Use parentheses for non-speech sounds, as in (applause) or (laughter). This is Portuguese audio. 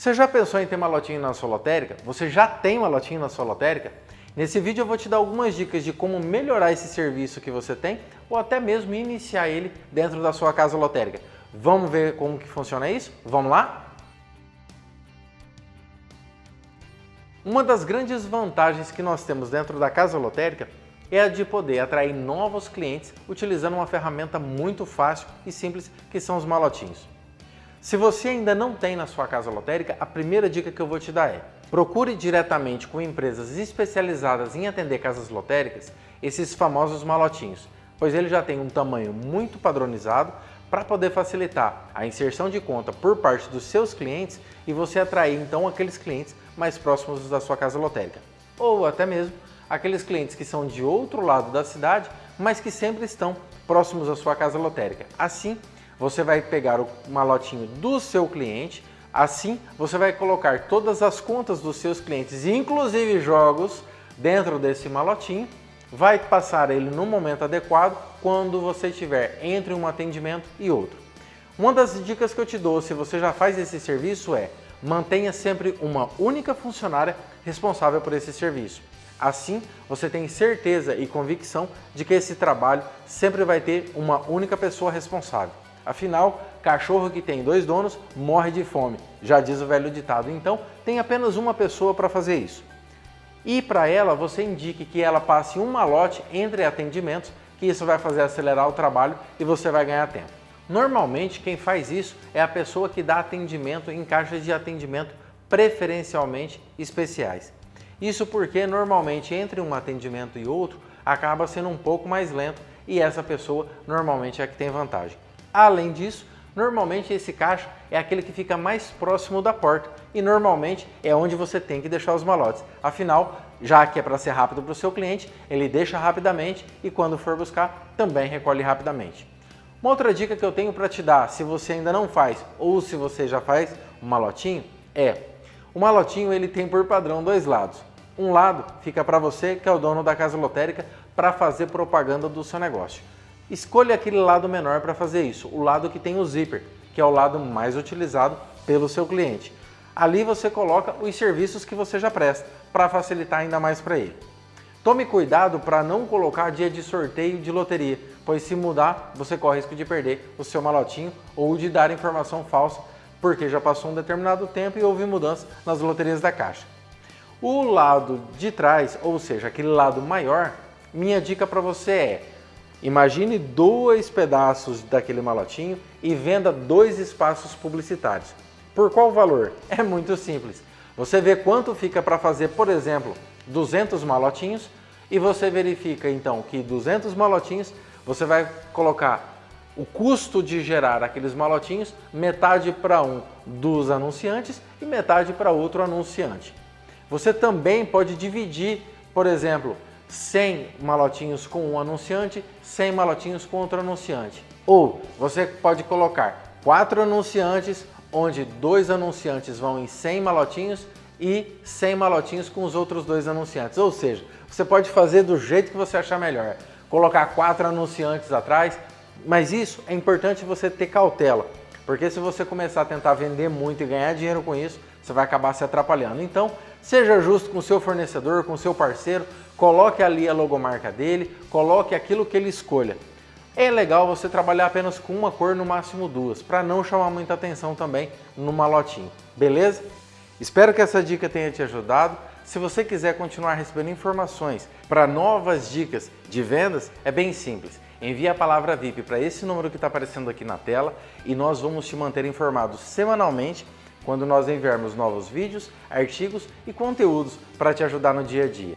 Você já pensou em ter uma lotinha na sua lotérica? Você já tem uma lotinha na sua lotérica? Nesse vídeo eu vou te dar algumas dicas de como melhorar esse serviço que você tem ou até mesmo iniciar ele dentro da sua casa lotérica. Vamos ver como que funciona isso? Vamos lá? Uma das grandes vantagens que nós temos dentro da casa lotérica é a de poder atrair novos clientes utilizando uma ferramenta muito fácil e simples que são os malotinhos. Se você ainda não tem na sua casa lotérica, a primeira dica que eu vou te dar é procure diretamente com empresas especializadas em atender casas lotéricas esses famosos malotinhos, pois ele já tem um tamanho muito padronizado para poder facilitar a inserção de conta por parte dos seus clientes e você atrair então aqueles clientes mais próximos da sua casa lotérica. Ou até mesmo aqueles clientes que são de outro lado da cidade, mas que sempre estão próximos à sua casa lotérica. Assim, você vai pegar o malotinho do seu cliente, assim você vai colocar todas as contas dos seus clientes, inclusive jogos, dentro desse malotinho, vai passar ele no momento adequado quando você estiver entre um atendimento e outro. Uma das dicas que eu te dou se você já faz esse serviço é mantenha sempre uma única funcionária responsável por esse serviço. Assim, você tem certeza e convicção de que esse trabalho sempre vai ter uma única pessoa responsável. Afinal, cachorro que tem dois donos morre de fome, já diz o velho ditado. Então, tem apenas uma pessoa para fazer isso. E para ela, você indique que ela passe um malote entre atendimentos, que isso vai fazer acelerar o trabalho e você vai ganhar tempo. Normalmente, quem faz isso é a pessoa que dá atendimento em caixas de atendimento preferencialmente especiais. Isso porque normalmente entre um atendimento e outro acaba sendo um pouco mais lento e essa pessoa normalmente é a que tem vantagem. Além disso, normalmente esse caixa é aquele que fica mais próximo da porta e normalmente é onde você tem que deixar os malotes. Afinal, já que é para ser rápido para o seu cliente, ele deixa rapidamente e quando for buscar, também recolhe rapidamente. Uma outra dica que eu tenho para te dar, se você ainda não faz ou se você já faz um malotinho, é o malotinho ele tem por padrão dois lados. Um lado fica para você, que é o dono da casa lotérica, para fazer propaganda do seu negócio. Escolha aquele lado menor para fazer isso, o lado que tem o zíper, que é o lado mais utilizado pelo seu cliente. Ali você coloca os serviços que você já presta, para facilitar ainda mais para ele. Tome cuidado para não colocar dia de sorteio de loteria, pois se mudar, você corre risco de perder o seu malotinho ou de dar informação falsa, porque já passou um determinado tempo e houve mudança nas loterias da Caixa. O lado de trás, ou seja, aquele lado maior, minha dica para você é Imagine dois pedaços daquele malotinho e venda dois espaços publicitários. Por qual valor? (laughs) É muito simples. Você vê quanto fica para fazer, por exemplo, 200 malotinhos e você verifica então que 200 malotinhos você vai colocar o custo de gerar aqueles malotinhos, metade para um dos anunciantes e metade para outro anunciante. Você também pode dividir, por exemplo, 100 malotinhos com um anunciante, 100 malotinhos com outro anunciante. Ou você pode colocar quatro anunciantes, onde dois anunciantes vão em 100 malotinhos e 100 malotinhos com os outros dois anunciantes. Ou seja, você pode fazer do jeito que você achar melhor. Colocar quatro anunciantes atrás, mas isso é importante você ter cautela, porque se você começar a tentar vender muito e ganhar dinheiro com isso, você vai acabar se atrapalhando. Então, seja justo com seu fornecedor, com seu parceiro, coloque ali a logomarca dele, coloque aquilo que ele escolha. É legal você trabalhar apenas com uma cor, no máximo duas, para não chamar muita atenção também no malotinho, beleza? Espero que essa dica tenha te ajudado. Se você quiser continuar recebendo informações para novas dicas de vendas, é bem simples. Envie a palavra VIP para esse número que está aparecendo aqui na tela e nós vamos te manter informado semanalmente quando nós enviarmos novos vídeos, artigos e conteúdos para te ajudar no dia a dia.